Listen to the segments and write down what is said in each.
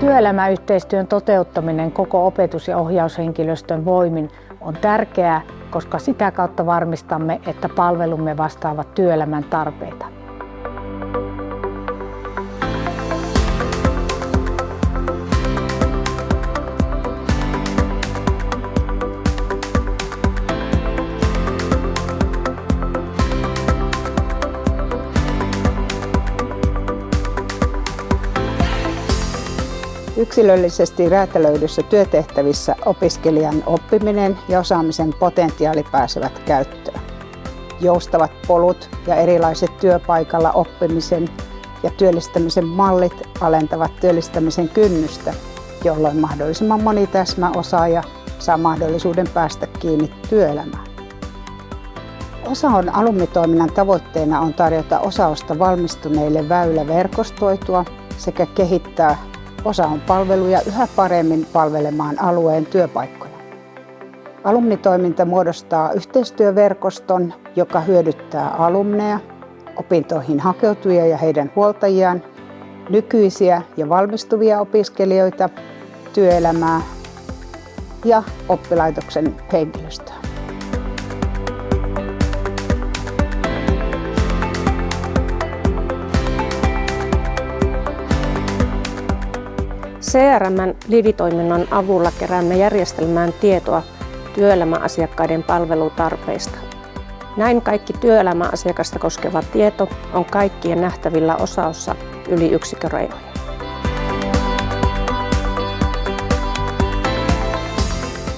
Työelämäyhteistyön toteuttaminen koko opetus- ja ohjaushenkilöstön voimin on tärkeää, koska sitä kautta varmistamme, että palvelumme vastaavat työelämän tarpeita. Yksilöllisesti räätälöidyssä työtehtävissä opiskelijan oppiminen ja osaamisen potentiaali pääsevät käyttöön. Joustavat polut ja erilaiset työpaikalla oppimisen ja työllistämisen mallit alentavat työllistämisen kynnystä, jolloin mahdollisimman moni täsmäosaaja saa mahdollisuuden päästä kiinni työelämään. Osaon alumnitoiminnan tavoitteena on tarjota osausta valmistuneille väylä verkostoitua sekä kehittää Osa on palveluja yhä paremmin palvelemaan alueen työpaikkoja. Alumnitoiminta muodostaa yhteistyöverkoston, joka hyödyttää alumneja, opintoihin hakeutujia ja heidän huoltajiaan, nykyisiä ja valmistuvia opiskelijoita, työelämää ja oppilaitoksen henkilöstöä. CRMn liditoiminnon avulla keräämme järjestelmään tietoa työelämäasiakkaiden palvelutarpeista. Näin kaikki työelämäasiakasta koskeva tieto on kaikkien nähtävillä osaossa yli yksikkörajoja.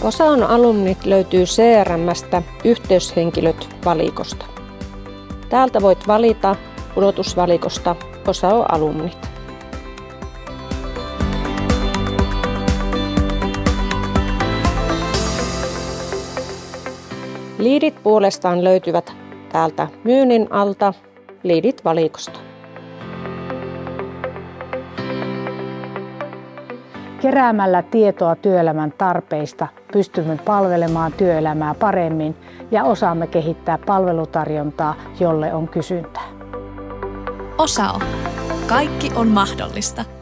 Osaon alumnit löytyy CRMstä yhteyshenkilöt valikosta. Täältä voit valita pudotusvalikosta Osao alumnit. Liidit puolestaan löytyvät täältä myynnin alta liidit valikosta. Keräämällä tietoa työelämän tarpeista pystymme palvelemaan työelämää paremmin ja osaamme kehittää palvelutarjontaa, jolle on kysyntää. Osao. Kaikki on mahdollista.